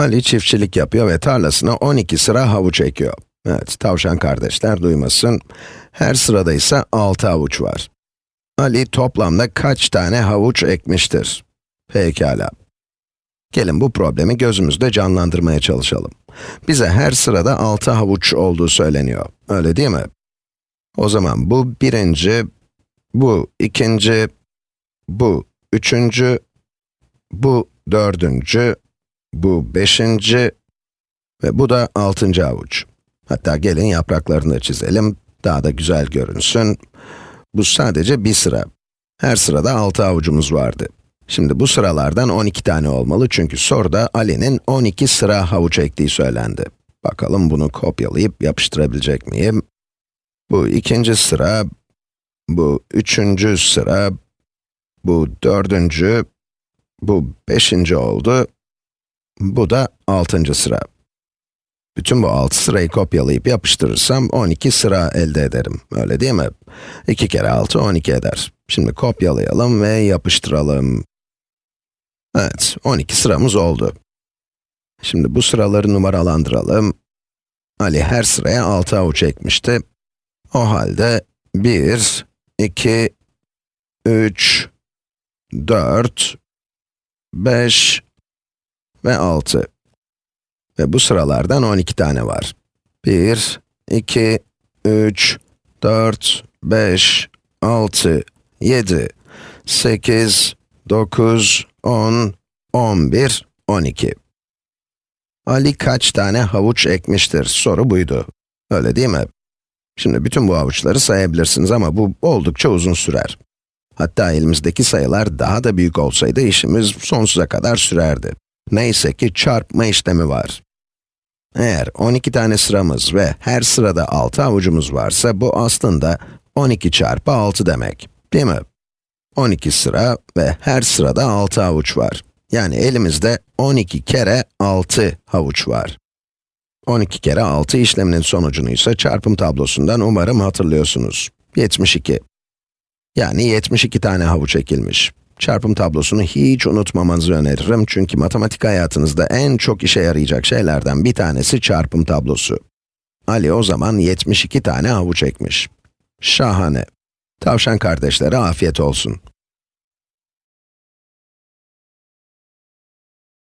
Ali çiftçilik yapıyor ve tarlasına 12 sıra havuç ekiyor. Evet, tavşan kardeşler duymasın. Her sırada ise 6 havuç var. Ali toplamda kaç tane havuç ekmiştir? Pekala. Gelin bu problemi gözümüzde canlandırmaya çalışalım. Bize her sırada 6 havuç olduğu söyleniyor. Öyle değil mi? O zaman bu birinci, bu ikinci, bu üçüncü, bu dördüncü, bu beşinci ve bu da altıncı avuç. Hatta gelin yapraklarını da çizelim, daha da güzel görünsün. Bu sadece bir sıra. Her sırada altı avucumuz vardı. Şimdi bu sıralardan 12 tane olmalı çünkü soruda Ali'nin 12 sıra havuç ektiği söylendi. Bakalım bunu kopyalayıp yapıştırabilecek miyim? Bu ikinci sıra, bu üçüncü sıra, bu dördüncü, bu beşinci oldu, bu da altıncı sıra. Bütün bu altı sırayı kopyalayıp yapıştırırsam 12 sıra elde ederim, öyle değil mi? 2 kere 6, 12 eder. Şimdi kopyalayalım ve yapıştıralım. Evet, 12 sıramız oldu. Şimdi bu sıraları numaralandıralım. Ali her sıraya 6 avuç ekmişti. O halde 1, 2, 3, 4, 5 ve 6. Ve bu sıralardan 12 tane var. 1, 2, 3, 4, 5, 6, 7, 8, 9, 10, 11, 12. Ali kaç tane havuç ekmiştir? Soru buydu. Öyle değil mi? Şimdi bütün bu havuçları sayabilirsiniz ama bu oldukça uzun sürer. Hatta elimizdeki sayılar daha da büyük olsaydı işimiz sonsuza kadar sürerdi. Neyse ki çarpma işlemi var. Eğer 12 tane sıramız ve her sırada 6 avucumuz varsa bu aslında 12 çarpı 6 demek, değil mi? 12 sıra ve her sırada 6 havuç var. Yani elimizde 12 kere 6 havuç var. 12 kere 6 işleminin sonucunu ise çarpım tablosundan umarım hatırlıyorsunuz. 72. Yani 72 tane havuç ekilmiş. Çarpım tablosunu hiç unutmamanızı öneririm çünkü matematik hayatınızda en çok işe yarayacak şeylerden bir tanesi çarpım tablosu. Ali o zaman 72 tane havuç ekmiş. Şahane. Tavşan kardeşlere afiyet olsun.